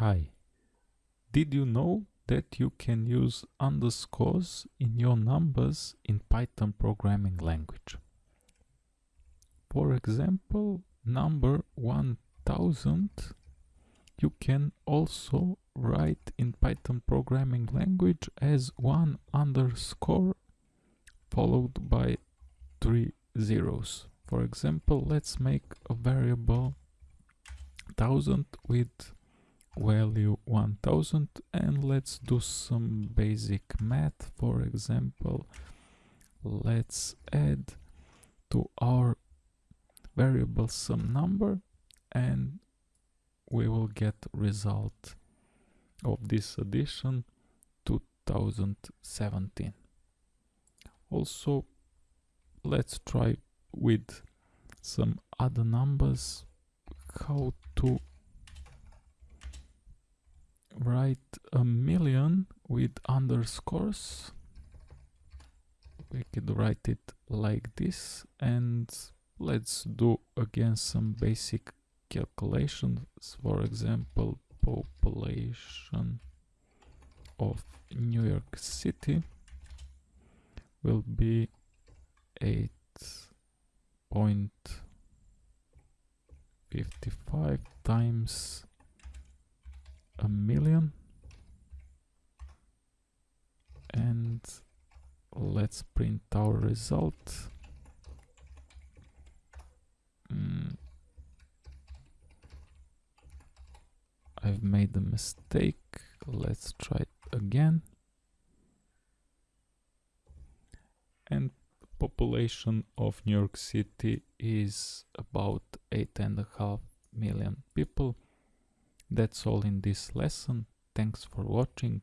Hi, did you know that you can use underscores in your numbers in Python programming language? For example, number 1000 you can also write in Python programming language as one underscore followed by three zeros. For example, let's make a variable 1000 with value 1000 and let's do some basic math. For example, let's add to our variable some number and we will get result of this addition 2017 also let's try with some other numbers how to write a million with underscores. We could write it like this and let's do again some basic calculations. For example population of New York City will be 8.55 times a million. And let's print our result. Mm. I've made a mistake. Let's try it again. And population of New York City is about eight and a half million people that's all in this lesson. Thanks for watching.